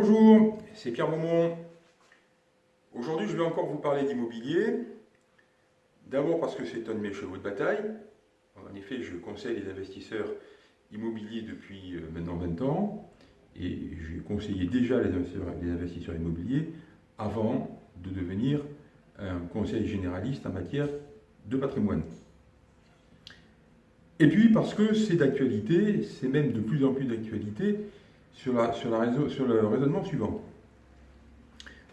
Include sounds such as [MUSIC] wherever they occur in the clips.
Bonjour, c'est Pierre Beaumont. Aujourd'hui, je vais encore vous parler d'immobilier. D'abord parce que c'est un de mes chevaux de bataille. En effet, je conseille les investisseurs immobiliers depuis euh, maintenant 20 ans. Et j'ai conseillé déjà les investisseurs, immobiliers avant de devenir un conseil généraliste en matière de patrimoine. Et puis parce que c'est d'actualité, c'est même de plus en plus d'actualité, sur, le raisonnement suivant.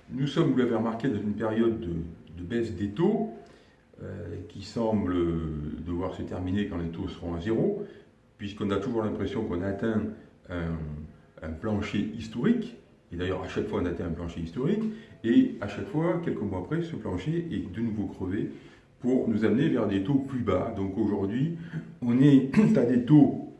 Nous sommes, vous l'avez remarqué, dans une période de, baisse des taux euh, qui semble devoir se terminer quand les taux seront à zéro, puisqu'on a toujours l'impression qu'on a atteint un, plancher historique, et d'ailleurs à chaque fois on atteint un plancher historique, et à chaque fois, quelques mois après, ce plancher est de nouveau crevé pour nous amener vers des taux plus bas. Donc aujourd'hui, on est à des taux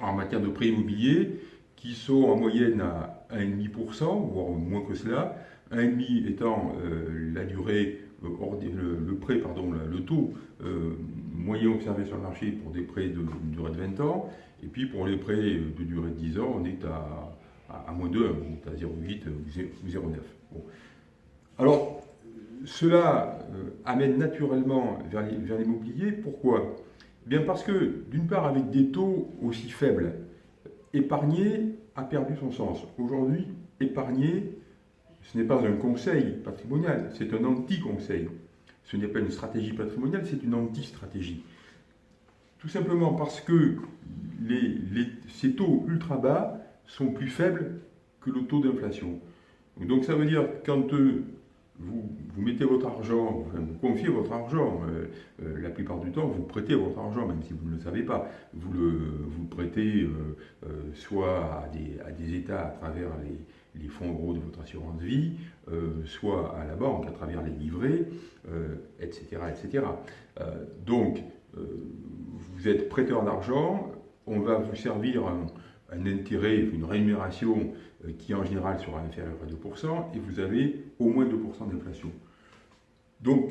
en matière de prêt immobilier qui sont en moyenne à 1,5%, voire moins que cela, 1,5 étant euh, la durée, euh, le, prêt, pardon, le taux euh, moyen observé sur le marché pour des prêts de, durée de 20 ans, et puis pour les prêts de durée de 10 ans, on est à, moins 2, on est à 0,8 ou 0,9. Alors, cela amène naturellement vers l'immobilier. Pourquoi? Bien parce que, d'une part, avec des taux aussi faibles, épargner a perdu son sens. Aujourd'hui, épargner, ce n'est pas un conseil patrimonial, c'est un anti-conseil. Ce n'est pas une stratégie patrimoniale, c'est une anti-stratégie. Tout simplement parce que ces taux ultra bas sont plus faibles que le taux d'inflation. Donc ça veut dire quand euh, vous, mettez votre argent, vous confiez votre argent, euh, euh, la plupart du temps, vous prêtez votre argent, même si vous ne le savez pas. Vous le, vous prêtez euh, soit à des, à des, États à travers les, les, fonds euros de votre assurance vie, soit à la banque à travers les livrets, etc. etc. donc, vous êtes prêteur d'argent, on va vous servir un, un intérêt, une rémunération euh, qui en général sera inférieure à 2%, et vous avez au moins 2% d'inflation. Donc,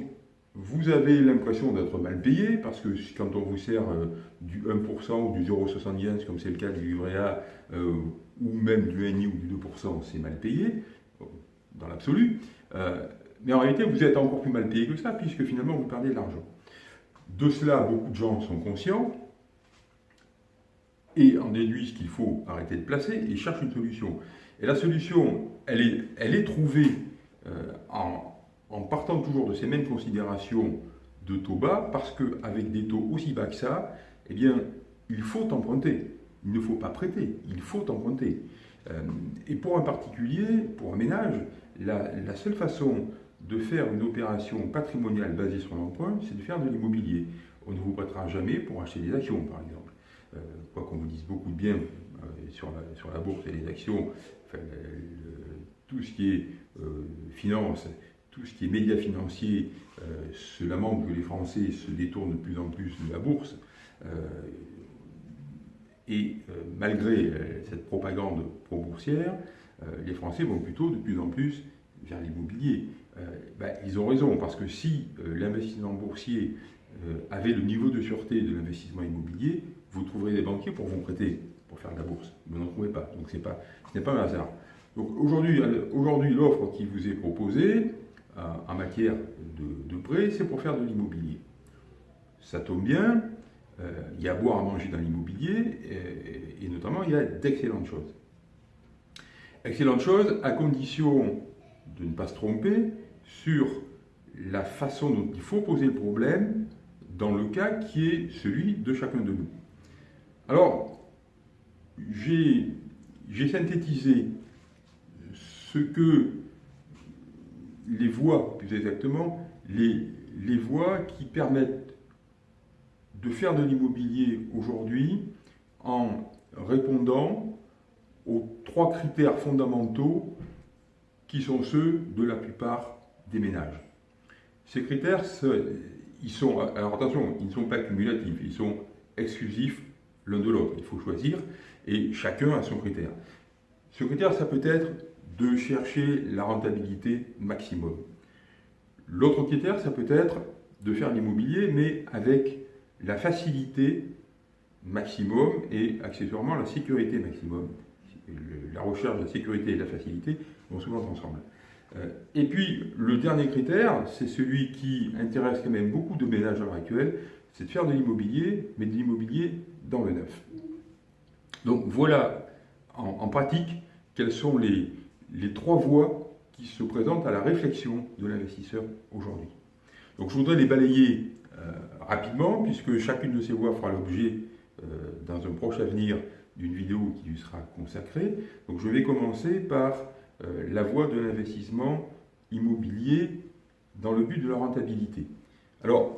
vous avez l'impression d'être mal payé, parce que quand on vous sert euh, du 1% ou du 0,70, comme c'est le cas du livret A, euh, ou même du NI ou du 2%, c'est mal payé, dans l'absolu. mais en réalité, vous êtes encore plus mal payé que ça, puisque finalement, vous perdez de l'argent. De cela, beaucoup de gens sont conscients, et en déduisent qu'il faut arrêter de placer et cherchent une solution. Et la solution, elle est, trouvée euh, en, partant toujours de ces mêmes considérations de taux bas, parce qu'avec des taux aussi bas que ça, eh bien, il faut emprunter. Il ne faut pas prêter, il faut emprunter. Euh, et pour un particulier, pour un ménage, la, seule façon de faire une opération patrimoniale basée sur l'emprunt, c'est de faire de l'immobilier. On ne vous prêtera jamais pour acheter des actions, par exemple. Euh, quoi qu'on vous dise beaucoup de bien euh, sur la, bourse et les actions, tout ce qui est euh, finance, tout ce qui est médias financiers, se lamente que les Français se détournent de plus en plus de la bourse. et malgré cette propagande pro-boursière, les Français vont plutôt de plus en plus vers l'immobilier. Ben, ils ont raison, parce que si l'investissement boursier avait le niveau de sûreté de l'investissement immobilier, vous trouverez des banquiers pour vous prêter, pour faire de la bourse. Vous n'en trouvez pas, donc pas, ce n'est pas un hasard. Donc aujourd'hui, aujourd'hui l'offre qui vous est proposée euh, en matière de, prêt, c'est pour faire de l'immobilier. Ça tombe bien, euh, il y a à boire à manger dans l'immobilier, et, et, notamment il y a d'excellentes choses. Excellentes choses à condition de ne pas se tromper sur la façon dont il faut poser le problème dans le cas qui est celui de chacun de nous. Alors, j'ai synthétisé ce que les voies, plus exactement, les, voies qui permettent de faire de l'immobilier aujourd'hui en répondant aux trois critères fondamentaux qui sont ceux de la plupart des ménages. Ces critères, ils sont, alors attention, ils ne sont pas cumulatifs, ils sont exclusifs l'un de l'autre. Il faut choisir et chacun a son critère. Ce critère, ça peut être de chercher la rentabilité maximum. L'autre critère, ça peut être de faire l'immobilier, mais avec la facilité maximum et accessoirement la sécurité maximum. la recherche, la sécurité et la facilité vont souvent ensemble. Euh, et puis, le dernier critère, c'est celui qui intéresse quand même beaucoup de ménages à l'heure actuelle, c'est de faire de l'immobilier, mais de l'immobilier le neuf. Donc voilà, en, pratique, quelles sont les, les trois voies qui se présentent à la réflexion de l'investisseur aujourd'hui. Donc je voudrais les balayer euh, rapidement, puisque chacune de ces voies fera l'objet, euh, dans un proche avenir, d'une vidéo qui lui sera consacrée. Donc je vais commencer par euh, la voie de l'investissement immobilier dans le but de la rentabilité. Alors,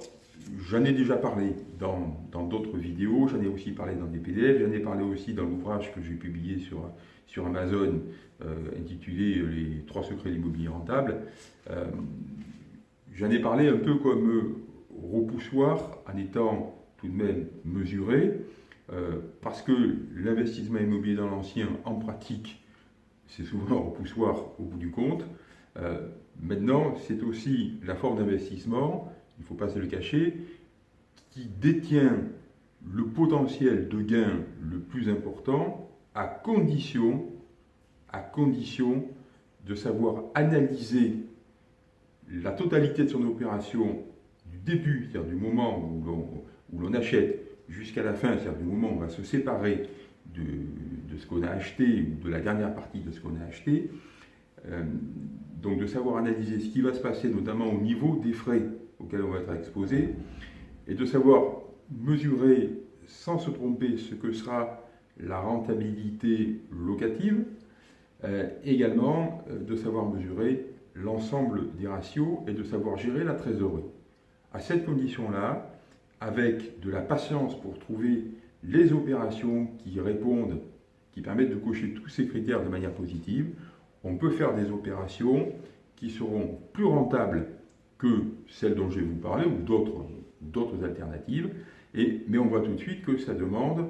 j'en ai déjà parlé dans d'autres vidéos, j'en ai aussi parlé dans des PDF, j'en ai parlé aussi dans l'ouvrage que j'ai publié sur, sur Amazon intitulé Les trois secrets de l'immobilier rentable. J'en ai parlé un peu comme repoussoir en étant tout de même mesuré, euh, parce que l'investissement immobilier dans l'ancien, en pratique, c'est souvent repoussoir au bout du compte. Euh, maintenant, c'est aussi la forme d'investissement, il ne faut pas se le cacher, qui détient le potentiel de gain le plus important à condition, de savoir analyser la totalité de son opération du début, c'est-à-dire du moment où l'on achète, jusqu'à la fin, c'est-à-dire du moment où on va se séparer de, ce qu'on a acheté ou de la dernière partie de ce qu'on a acheté, euh, donc de savoir analyser ce qui va se passer, notamment au niveau des frais auxquels on va être exposé, et de savoir mesurer sans se tromper ce que sera la rentabilité locative, euh, également euh, de savoir mesurer l'ensemble des ratios et de savoir gérer la trésorerie. À cette condition-là, avec de la patience pour trouver les opérations qui répondent, qui permettent de cocher tous ces critères de manière positive, on peut faire des opérations qui seront plus rentables que celles dont je vais vous parler ou d'autres alternatives. Mais on voit tout de suite que ça demande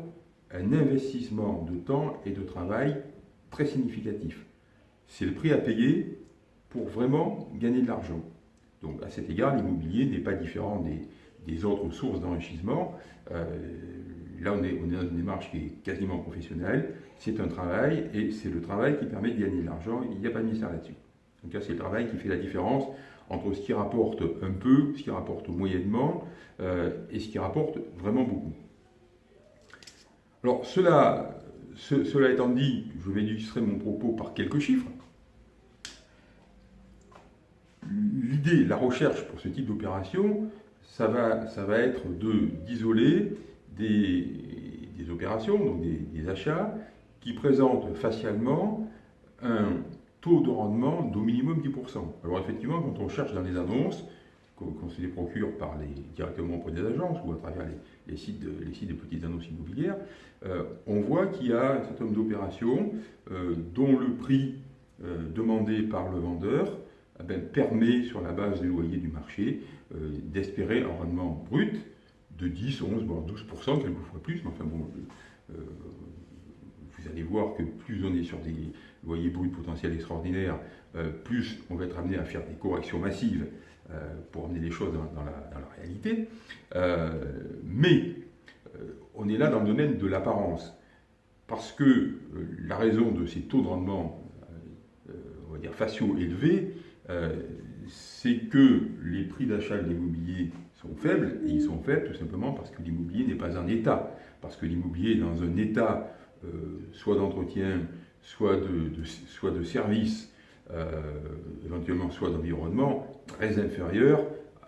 un investissement de temps et de travail très significatif. C'est le prix à payer pour vraiment gagner de l'argent. Donc à cet égard, l'immobilier n'est pas différent des, autres sources d'enrichissement. Euh, là, on est, on est, dans une démarche qui est quasiment professionnelle. C'est un travail et c'est le travail qui permet de gagner de l'argent. Il n'y a pas de mystère là-dessus. Donc là, c'est le travail qui fait la différence entre ce qui rapporte un peu, ce qui rapporte moyennement euh, et ce qui rapporte vraiment beaucoup. Alors cela, cela étant dit, je vais illustrer mon propos par quelques chiffres. l'idée, la recherche pour ce type d'opération, ça va, ça va être d'isoler des, des, opérations, donc des, achats, qui présentent facialement un taux de rendement d'au minimum 10%. Alors effectivement, quand on cherche dans les annonces, qu'on se les procure par les, directement auprès des agences ou à travers les, sites, de, petites annonces immobilières, euh, on voit qu'il y a un certain nombre d'opérations euh, dont le prix euh, demandé par le vendeur eh ben, permet, sur la base des loyers du marché, d'espérer un rendement brut de 10, 11, voire 12%, quelquefois plus, mais enfin bon, allez voir que plus on est sur des loyers bruts potentiels extraordinaires, euh, plus on va être amené à faire des corrections massives pour amener les choses dans, la, dans la, réalité. mais on est là dans le domaine de l'apparence, parce que la raison de ces taux de rendement, on va dire faciaux élevés, euh, c'est que les prix d'achat de l'immobilier sont faibles, et ils sont faibles tout simplement parce que l'immobilier n'est pas un état, parce que l'immobilier est dans un état euh, soit d'entretien, soit de, soit de service, euh, éventuellement soit d'environnement, très inférieur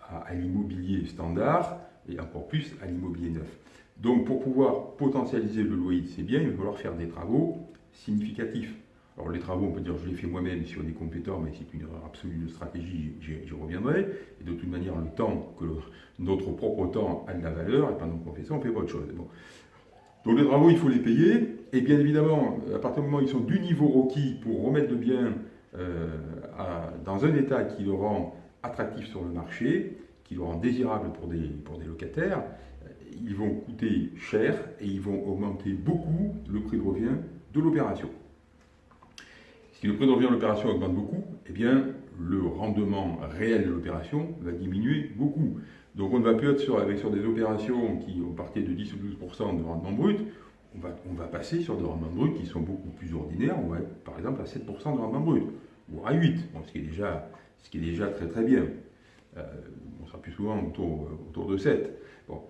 à, l'immobilier standard, et encore plus à l'immobilier neuf. Donc pour pouvoir potentialiser le loyer de ces biens, il va falloir faire des travaux significatifs. Alors les travaux, on peut dire, je les fais moi-même si on est compétent, mais c'est une erreur absolue de stratégie, j'y reviendrai. Et de toute manière, le temps, que notre propre temps a de la valeur, et pendant qu'on fait ça, on fait pas autre chose. Donc les travaux, il faut les payer, et bien évidemment, à partir du moment où ils sont du niveau requis pour remettre le bien euh, dans un état qui le rend attractif sur le marché, qui le rend désirable pour des, pour des locataires, ils vont coûter cher et ils vont augmenter beaucoup le prix de revient de l'opération. Si le prix de revient de l'opération augmente beaucoup, eh bien, le rendement réel de l'opération va diminuer beaucoup. Donc on ne va plus être sur, avec, sur des opérations qui ont parti de 10 ou 12% de rendement brut, on va, passer sur des rendements bruts qui sont beaucoup plus ordinaires. On va être par exemple à 7% de rendement brut, voire à 8%, ce, qui est déjà, très très bien. Euh, on sera plus souvent autour, autour de 7. Bon.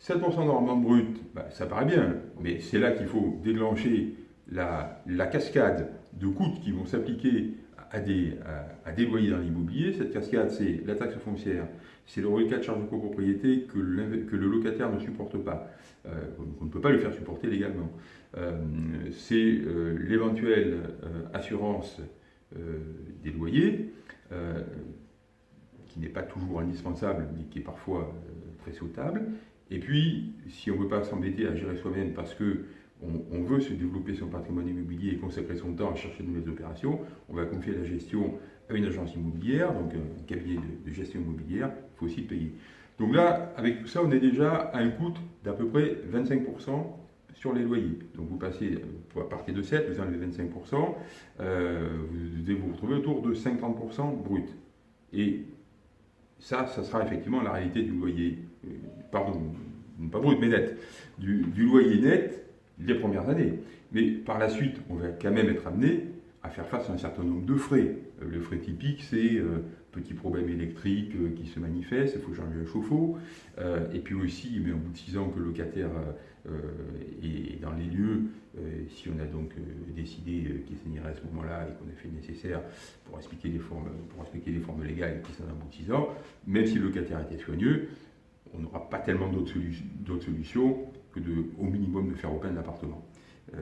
7% de rendement brut, bah, ça paraît bien, mais c'est là qu'il faut déclencher la, cascade de coûts qui vont s'appliquer à à, des loyers dans l'immobilier. Cette cascade, c'est la taxe foncière, c'est le reliquat de charge de copropriété que, le locataire ne supporte pas, euh, qu'on ne peut pas lui faire supporter légalement. Euh, c'est euh, l'éventuelle assurance des loyers, qui n'est pas toujours indispensable, mais qui est parfois très sautable. Et puis, si on ne veut pas s'embêter à gérer soi-même parce que on, veut se développer son patrimoine immobilier et consacrer son temps à chercher de nouvelles opérations, on va confier la gestion une agence immobilière, donc un cabinet de, gestion immobilière, il faut aussi le payer. Donc là, avec tout ça, on est déjà à un coût d'à peu près 25% sur les loyers. Donc vous passez, à partir de 7, vous enlevez 25%, euh, vous devez vous retrouver autour de 50% brut. Et ça, ça sera effectivement la réalité du loyer, euh, pardon, pas brut, mais net, du loyer net les premières années. Mais par la suite, on va quand même être amené à faire face à un certain nombre de frais. Euh, le frais typique, c'est euh, petit problème électrique euh, qui se manifeste, il faut changer le chauffe-eau. et puis aussi, au bout de six ans que le locataire est dans les lieux, si on a donc décidé qu'il s'agirait à ce moment-là et qu'on a fait le nécessaire pour expliquer les formes, pour expliquer les formes légales qui sont un bout de six ans, même si le locataire était soigneux, on n'aura pas tellement d'autres solutions que de, au minimum de faire open l'appartement euh,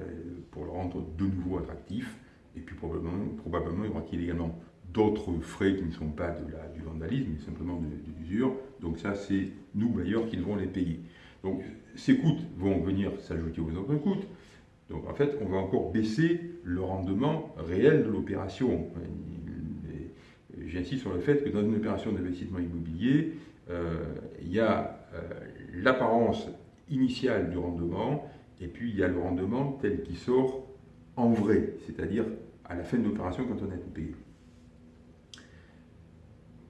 pour le rendre de nouveau attractif. Et puis probablement, probablement y aura-t-il également d'autres frais qui ne sont pas de la, du vandalisme, mais simplement de, l'usure. Donc ça, c'est nous, bailleurs, qui devrons les payer. Donc ces coûts vont venir s'ajouter aux autres coûts. Donc en fait, on va encore baisser le rendement réel de l'opération. J'insiste sur le fait que dans une opération d'investissement immobilier, euh, il y a euh, l'apparence initiale du rendement, et puis il y a le rendement tel qu'il sort en vrai, c'est-à-dire à la fin de l'opération quand on a été payé.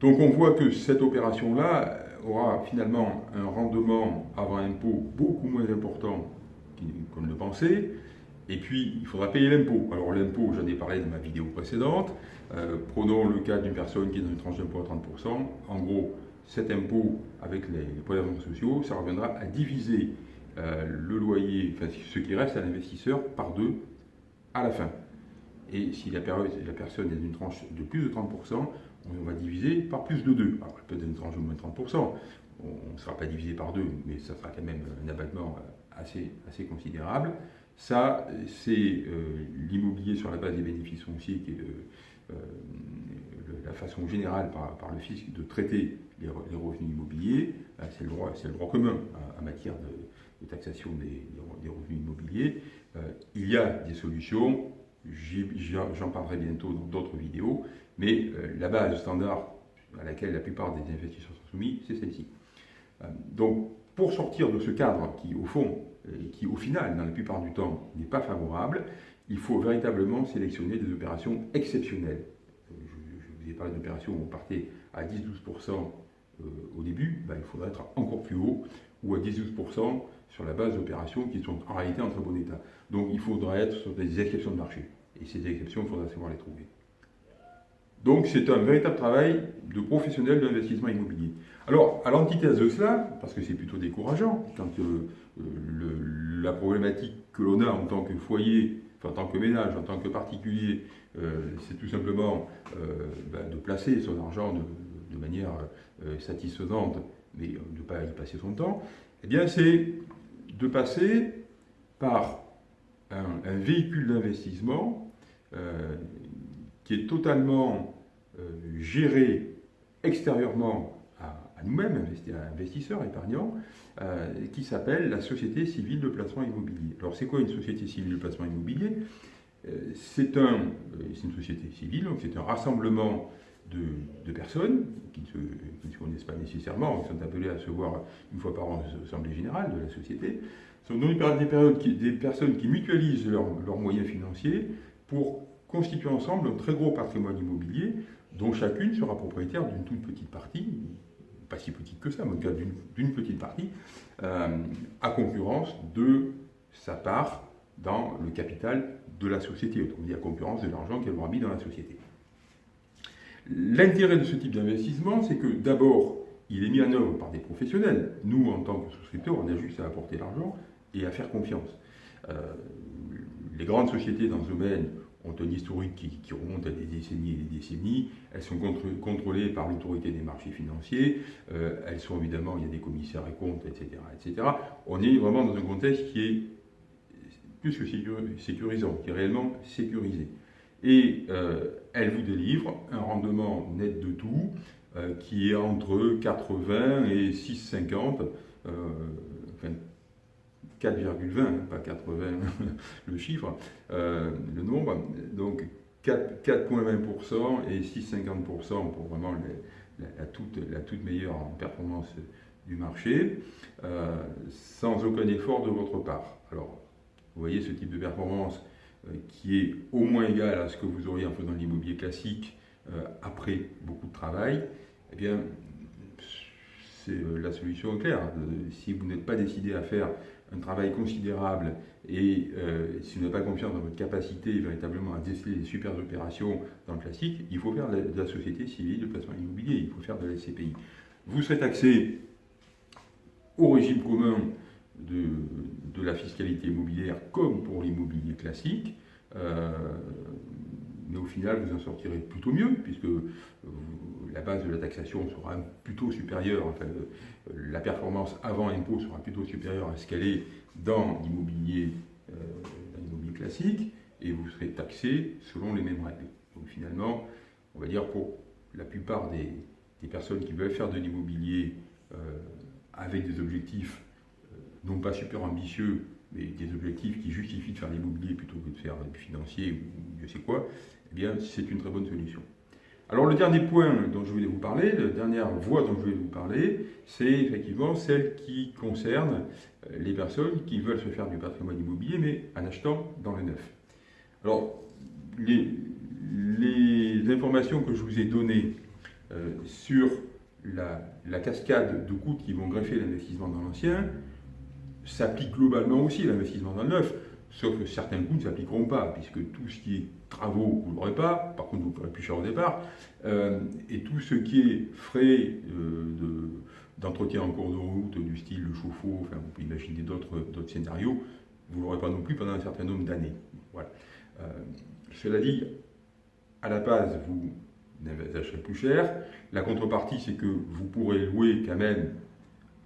Donc on voit que cette opération-là aura finalement un rendement avant impôt beaucoup moins important qu'on ne le pensait, et puis il faudra payer l'impôt. Alors l'impôt, j'en ai parlé dans ma vidéo précédente, euh, prenons le cas d'une personne qui est dans une tranche d'impôt à 30%, en gros cet impôt avec les, les sociaux, ça reviendra à diviser euh, le loyer, enfin ce qui reste à l'investisseur, par deux à la fin. Et si la, personne est d'une tranche de plus de 30%, on va diviser par plus de 2. Alors, peut-être une tranche de moins de 30%, on ne sera pas divisé par deux, mais ça sera quand même un abattement euh, assez, considérable. Ça, c'est euh, l'immobilier sur la base des bénéfices fonciers qui est la façon générale par, le fisc de traiter les, revenus immobiliers, c'est le, droit, commun en, matière de, taxation des, revenus immobiliers. Euh, il y a des solutions, j'en parlerai bientôt dans d'autres vidéos, mais euh, la base standard à laquelle la plupart des investisseurs sont soumis, c'est celle-ci. Euh, donc, pour sortir de ce cadre qui, au fond, et qui au final, dans la plupart du temps, n'est pas favorable, il faut véritablement sélectionner des opérations exceptionnelles j'ai parlé d'opérations où on partait à 10-12% euh, au début, ben, il faudrait être encore plus haut, ou à 10-12% sur la base d'opérations qui sont en réalité en très bon état. Donc il faudrait être sur des exceptions de marché. Et ces exceptions, il faudra savoir les trouver. Donc c'est un véritable travail de professionnel de l'investissement immobilier. Alors, à l'antithèse de cela, parce que c'est plutôt décourageant, quand euh, la problématique que l'on a en tant que foyer en tant que ménage, en tant que particulier, euh, c'est tout simplement euh, ben, de placer son argent de, manière euh, satisfaisante, mais de ne pas y passer son temps, eh bien c'est de passer par un, véhicule d'investissement qui est totalement géré extérieurement à nous-mêmes, investisseurs, épargnants, euh, qui s'appelle la Société civile de placement immobilier. Alors c'est quoi une Société civile de placement immobilier? Euh, C'est un, euh, une société civile, donc c'est un rassemblement de, personnes qui ne, se, connaissent pas nécessairement, qui sont appelées à se voir une fois par an à l'Assemblée générale de la société. Sont donc des, périodes des personnes qui mutualisent leurs moyens financiers pour constituer ensemble un très gros patrimoine immobilier dont chacune sera propriétaire d'une toute petite partie, pas si petite que ça, mais d'une petite partie, euh, à concurrence de sa part dans le capital de la société, autrement dit la concurrence de l'argent qu'elle aura mis dans la société. L'intérêt de ce type d'investissement, c'est que d'abord, il est mis en œuvre par des professionnels. Nous, en tant que souscripteurs, on a juste à apporter l'argent et à faire confiance. Euh, les grandes sociétés dans ce domaine ont un historique qui, remonte à des décennies et des décennies. Elles sont contrôlées par l'autorité des marchés financiers. Euh, elles sont évidemment, il y a des commissaires et comptes, etc., etc. On est vraiment dans un contexte qui est plus que sécurisant, qui est réellement sécurisé. Et euh, elle vous délivre un rendement net de tout euh, qui est entre 80 et 6,50, enfin 4,20, hein, pas 80 [LAUGHS] le chiffre, euh, le nombre, donc 4,20% et 6,50% pour vraiment la, toute, meilleure performance du marché, euh, sans aucun effort de votre part. Alors, vous voyez ce type de performance euh, qui est au moins égal à ce que vous auriez en faisant l'immobilier classique après beaucoup de travail, eh bien, c'est la solution claire. Si vous n'êtes pas décidé à faire un travail considérable et euh, si vous n'avez pas confiance dans votre capacité véritablement à déceler des super opérations dans le classique, il faut faire de la, société civile de placement immobilier, il faut faire de la SCPI. Vous serez taxé au régime commun de, la fiscalité immobilière comme pour l'immobilier classique. Euh, mais au final, vous en sortirez plutôt mieux, puisque la base de la taxation sera plutôt supérieure, enfin, la performance avant impôt sera plutôt supérieure à ce qu'elle est dans l'immobilier euh, classique, et vous serez taxé selon les mêmes règles. Donc finalement, on va dire pour la plupart des, personnes qui veulent faire de l'immobilier euh, avec des objectifs euh, non pas super ambitieux, mais des objectifs qui justifient de faire l'immobilier plutôt que de faire du financier ou je sais quoi, eh bien c'est une très bonne solution. Alors le dernier point dont je voulais vous parler, la dernière voie dont je voulais vous parler, c'est effectivement celle qui concerne euh, les personnes qui veulent se faire du patrimoine immobilier, mais en achetant dans le neuf. Alors, les, informations que je vous ai données euh, sur la, cascade de coûts qui vont greffer l'investissement dans l'ancien s'appliquent globalement aussi à l'investissement dans le neuf. Sauf que certains coûts ne s'appliqueront pas, puisque tout ce qui est travaux, vous ne l'aurez pas, par contre vous paierez plus cher au départ, euh, et tout ce qui est frais euh, d'entretien en cours de route, du style le chauffe-eau, enfin vous pouvez imaginer d'autres scénarios, vous ne l'aurez pas non plus pendant un certain nombre d'années. Euh, cela dit, à la base, vous n'achèterez plus cher. La contrepartie, c'est que vous pourrez louer quand même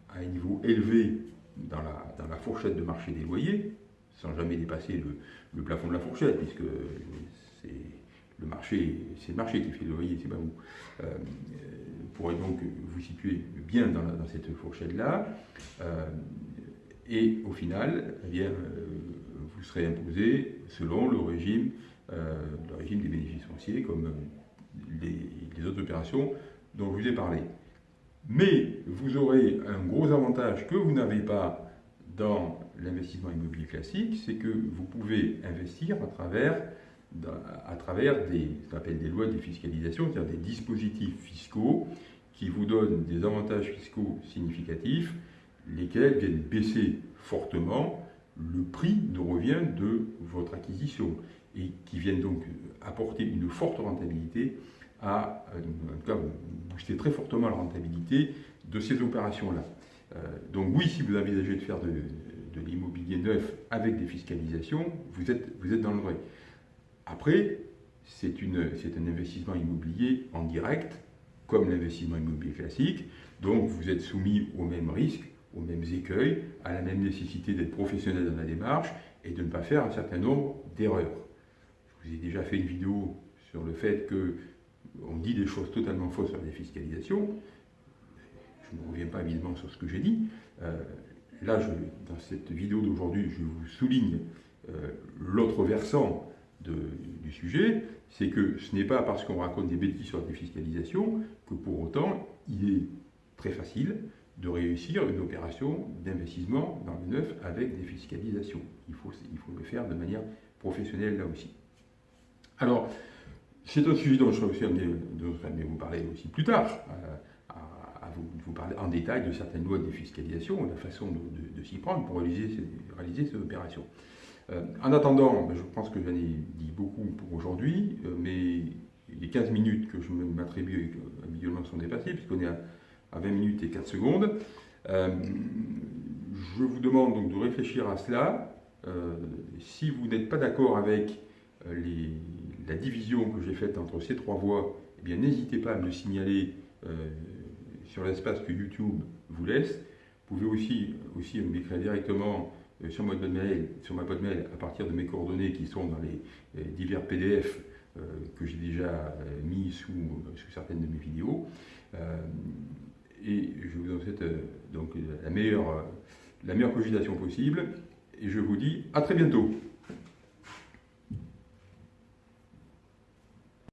à un niveau élevé dans la, fourchette de marché des loyers, sans jamais dépasser le, plafond de la fourchette, puisque c'est le marché, c'est le marché qui fait le loyer, c'est pas vous. Euh, vous pourrez donc vous situer bien dans, cette fourchette-là, euh, et au final, eh bien, euh, vous serez imposé selon le régime, le régime des bénéfices fonciers, comme les, les autres opérations dont je vous ai parlé. Mais vous aurez un gros avantage que vous n'avez pas dans l'investissement immobilier classique, c'est que vous pouvez investir à travers, à travers des, ce appelle des lois de défiscalisation, c'est-à-dire des dispositifs fiscaux qui vous donnent des avantages fiscaux significatifs, lesquels viennent baisser fortement le prix de revient de votre acquisition et qui viennent donc apporter une forte rentabilité à, en tout cas, booster très fortement la rentabilité de ces opérations-là. Euh, donc oui, si vous envisagez de faire de, l'immobilier neuf avec des fiscalisations, vous êtes, vous êtes dans le vrai. Après, c'est un investissement immobilier en direct, comme l'investissement immobilier classique, donc vous êtes soumis aux mêmes risques, aux mêmes écueils, à la même nécessité d'être professionnel dans la démarche et de ne pas faire un certain nombre d'erreurs. Je vous ai déjà fait une vidéo sur le fait que on dit des choses totalement fausses sur la défiscalisation je ne reviens pas évidemment sur ce que j'ai dit. Euh, là, dans cette vidéo d'aujourd'hui, je vous souligne euh, l'autre versant du sujet, c'est que ce n'est pas parce qu'on raconte des bêtises sur la défiscalisation que pour autant il est très facile de réussir une opération d'investissement dans le neuf avec défiscalisation. Il il faut le faire de manière professionnelle là aussi. Alors, c'est un sujet dont je serais aussi amené, vous parler aussi plus tard. Euh, vous, parler en détail de certaines lois de défiscalisation la façon de, s'y prendre pour réaliser, réaliser cette opération. en attendant, ben, je pense que j'en ai dit beaucoup pour aujourd'hui, mais les 15 minutes que je m'attribue habituellement sont dépassées, puisqu'on est à, 20 minutes et 4 secondes. je vous demande donc de réfléchir à cela. si vous n'êtes pas d'accord avec la division que j'ai faite entre ces trois voies, eh bien n'hésitez pas à me le signaler euh, sur l'espace que YouTube vous laisse. Vous pouvez aussi, aussi m'écrire directement euh, sur, ma boîte mail, sur ma boîte mail à partir de mes coordonnées qui sont dans les, divers PDF euh, que j'ai déjà mis sous, sous, certaines de mes vidéos. et je vous en souhaite donc la meilleure, la meilleure cogitation possible. Et je vous dis à très bientôt.